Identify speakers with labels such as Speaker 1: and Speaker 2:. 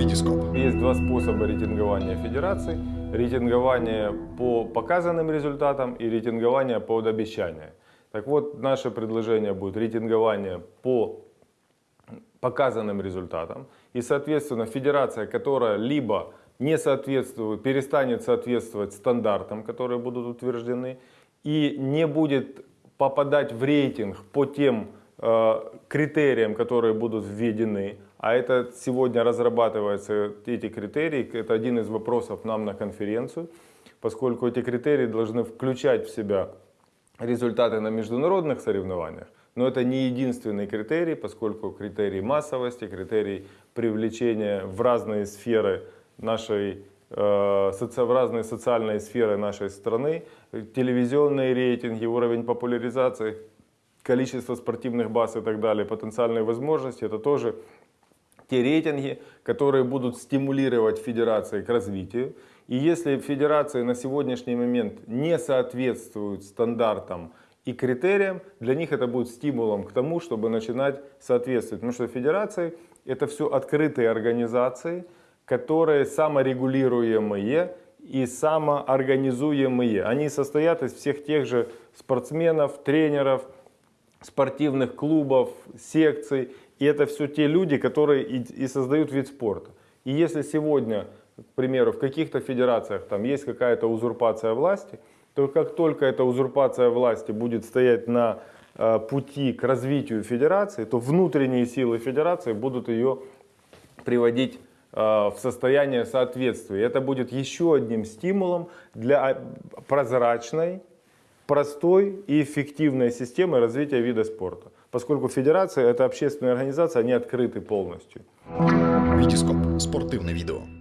Speaker 1: Витископ.
Speaker 2: Есть два способа рейтингования федераций. Рейтингование по показанным результатам и рейтингование под обещания. Так вот, наше предложение будет рейтингование по показанным результатам. И, соответственно, федерация, которая либо не соответствует, перестанет соответствовать стандартам, которые будут утверждены, и не будет попадать в рейтинг по тем критериям, которые будут введены, а это сегодня разрабатываются эти критерии, это один из вопросов нам на конференцию, поскольку эти критерии должны включать в себя результаты на международных соревнованиях, но это не единственный критерий, поскольку критерий массовости, критерий привлечения в разные сферы нашей э, в разные социальные сферы нашей страны, телевизионные рейтинги, уровень популяризации, количество спортивных баз и так далее, потенциальные возможности, это тоже те рейтинги, которые будут стимулировать федерации к развитию. И если федерации на сегодняшний момент не соответствуют стандартам и критериям, для них это будет стимулом к тому, чтобы начинать соответствовать. Потому что федерации это все открытые организации, которые саморегулируемые и самоорганизуемые. Они состоят из всех тех же спортсменов, тренеров, спортивных клубов, секций. И это все те люди, которые и, и создают вид спорта. И если сегодня, к примеру, в каких-то федерациях там есть какая-то узурпация власти, то как только эта узурпация власти будет стоять на э, пути к развитию федерации, то внутренние силы федерации будут ее приводить э, в состояние соответствия. Это будет еще одним стимулом для прозрачной, простой и эффективной системы развития вида спорта. Поскольку федерация это общественная организация, они открыты полностью.
Speaker 1: Витископ. Спортивне відео.